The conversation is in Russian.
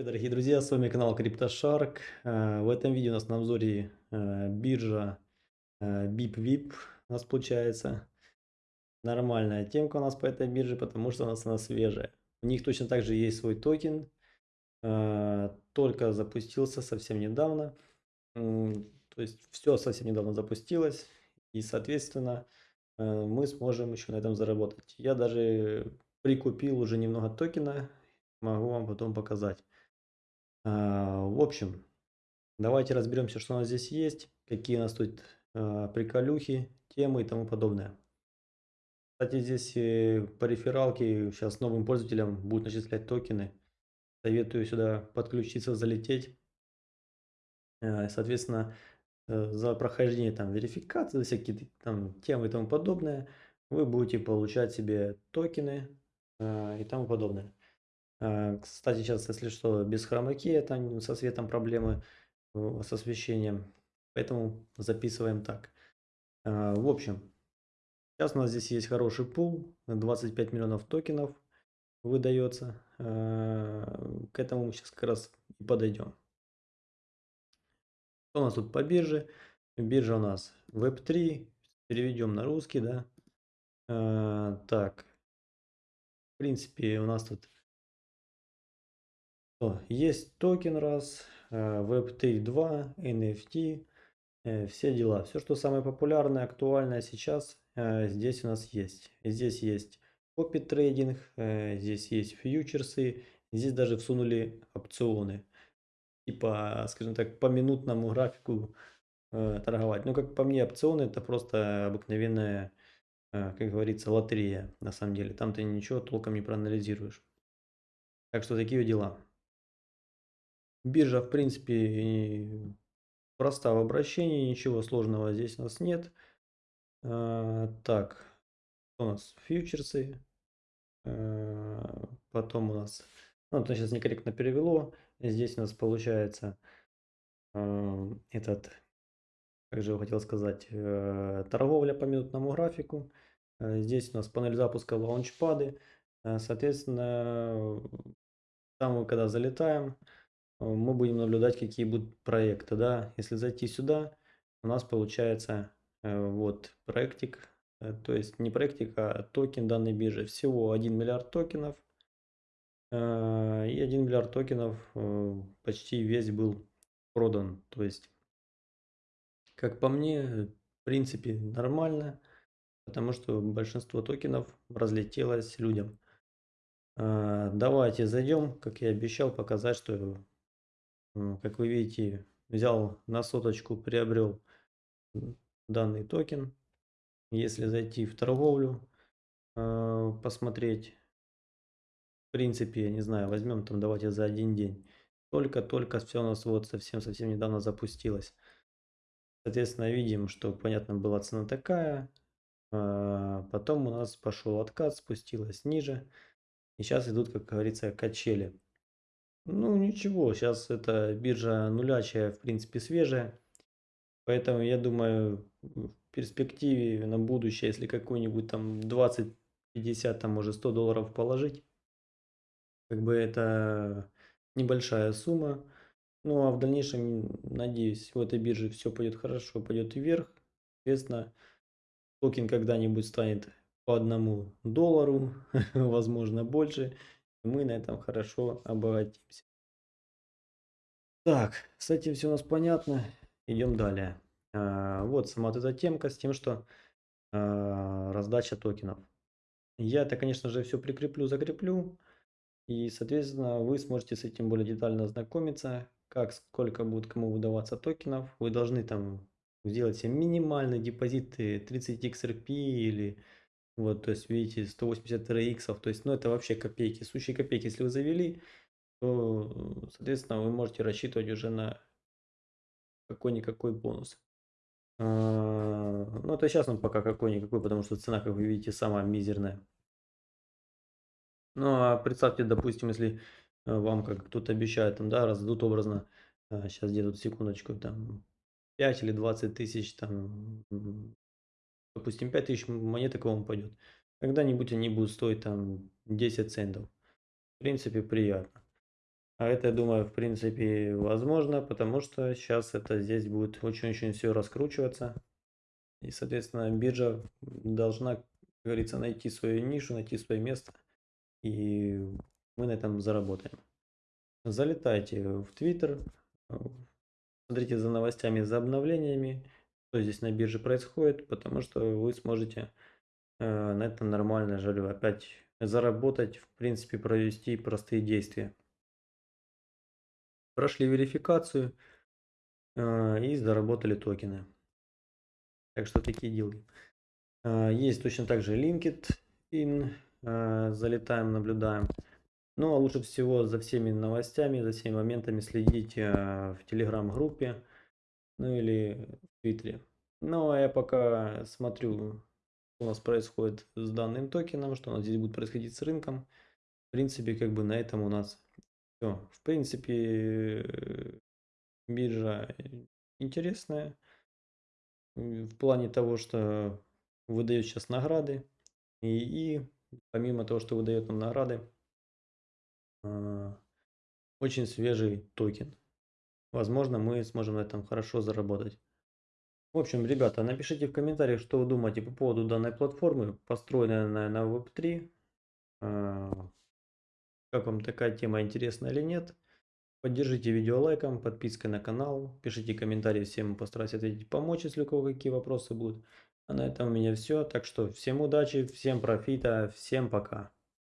привет, дорогие друзья, с вами канал CryptoShark. Э, в этом видео у нас на обзоре э, биржа BipVip у нас получается. Нормальная темка у нас по этой бирже, потому что у нас она свежая. У них точно так же есть свой токен, э, только запустился совсем недавно. То есть все совсем недавно запустилось, и соответственно мы сможем еще на этом заработать. Я даже прикупил уже немного токена, могу вам потом показать. А, в общем, давайте разберемся, что у нас здесь есть, какие у нас тут а, приколюхи, темы и тому подобное. Кстати, здесь э, по рефералке сейчас новым пользователям будут начислять токены. Советую сюда подключиться, залететь. А, соответственно, э, за прохождение там верификации, за всякие там темы и тому подобное, вы будете получать себе токены и тому подобное. А, кстати, сейчас, если что, без хромаки, там со светом проблемы, с освещением. Поэтому записываем так. А, в общем, сейчас у нас здесь есть хороший пул, 25 миллионов токенов выдается. К этому мы сейчас как раз и подойдем. Что у нас тут по бирже? Биржа у нас Web3, переведем на русский, да. Так, в принципе, у нас тут есть токен раз, Web3 2, NFT, все дела. Все, что самое популярное, актуальное сейчас, э, здесь у нас есть. Здесь есть копи трейдинг, э, здесь есть фьючерсы, здесь даже всунули опционы. Типа, скажем так, по минутному графику э, торговать. Ну, как по мне, опционы это просто обыкновенная, как говорится, лотерея на самом деле. Там ты ничего толком не проанализируешь. Так что такие дела. Биржа, в принципе, проста в обращении, ничего сложного здесь у нас нет. А, так, у нас фьючерсы. А, потом у нас, ну, это сейчас некорректно перевело. Здесь у нас получается а, этот, как же я хотел сказать, э, торговля по минутному графику. Здесь у нас панель запуска лаунчпады. Соответственно, там мы когда залетаем, мы будем наблюдать, какие будут проекты. Да? Если зайти сюда, у нас получается э, вот проектик, э, то есть не проектик, а токен данной биржи. Всего 1 миллиард токенов. И 1 миллиард токенов почти весь был продан. То есть, как по мне, в принципе нормально, потому что большинство токенов разлетелось людям. Давайте зайдем, как я обещал, показать, что как вы видите, взял на соточку, приобрел данный токен. Если зайти в торговлю, а, посмотреть, в принципе, я не знаю, возьмем там, давайте за один день. Только-только все у нас вот совсем-совсем недавно запустилось. Соответственно, видим, что, понятно, была цена такая. А, потом у нас пошел откат, спустилась ниже. И сейчас идут, как говорится, качели. Ну ничего, сейчас эта биржа нулячая, в принципе, свежая. Поэтому я думаю, в перспективе на будущее, если какой-нибудь там 20, 50, там может 100 долларов положить, как бы это небольшая сумма. Ну а в дальнейшем, надеюсь, в этой бирже все пойдет хорошо, пойдет вверх. Соответственно, токен когда-нибудь станет по одному доллару, возможно больше мы на этом хорошо обогатимся. Так, с этим все у нас понятно. Идем далее. А, вот сама вот эта темка с тем, что а, раздача токенов. Я это, конечно же, все прикреплю, закреплю. И, соответственно, вы сможете с этим более детально ознакомиться, как, сколько будет кому выдаваться токенов. Вы должны там сделать себе минимальный депозит 30 XRP или вот, то есть, видите, 180 RX, то есть, ну, это вообще копейки. Сущие копейки, если вы завели, то, соответственно, вы можете рассчитывать уже на какой-никакой бонус. А, ну, это сейчас он пока какой-никакой, потому что цена, как вы видите, самая мизерная. Ну, а представьте, допустим, если э, вам, как кто-то обещает, там, да, раздадут образно, сейчас где тут секундочку, там, 5 или 20 тысяч, там, допустим, 5000 монеток вам упадет. Когда-нибудь они будут стоить там 10 центов. В принципе, приятно. А это, я думаю, в принципе, возможно, потому что сейчас это здесь будет очень-очень все раскручиваться. И, соответственно, биржа должна, как говорится, найти свою нишу, найти свое место. И мы на этом заработаем. Залетайте в Твиттер, смотрите за новостями, за обновлениями, здесь на бирже происходит, потому что вы сможете э, на этом нормально же опять заработать, в принципе, провести простые действия. Прошли верификацию э, и заработали токены. Так что такие дела. Э, есть точно так же LinkedIn, э, залетаем, наблюдаем. Ну, а лучше всего за всеми новостями, за всеми моментами следить э, в телеграм-группе, ну или в твиттере. А я пока смотрю, что у нас происходит с данным токеном, что у нас здесь будет происходить с рынком. В принципе, как бы на этом у нас все. В принципе, биржа интересная в плане того, что выдает сейчас награды. И, и помимо того, что выдает нам награды, а, очень свежий токен. Возможно, мы сможем на этом хорошо заработать. В общем, ребята, напишите в комментариях, что вы думаете по поводу данной платформы, построенной на, на Web3. А, как вам такая тема интересна или нет. Поддержите видео лайком, подпиской на канал, пишите комментарии, всем постараюсь ответить, помочь, если у кого какие вопросы будут. А на этом у меня все, так что всем удачи, всем профита, всем пока.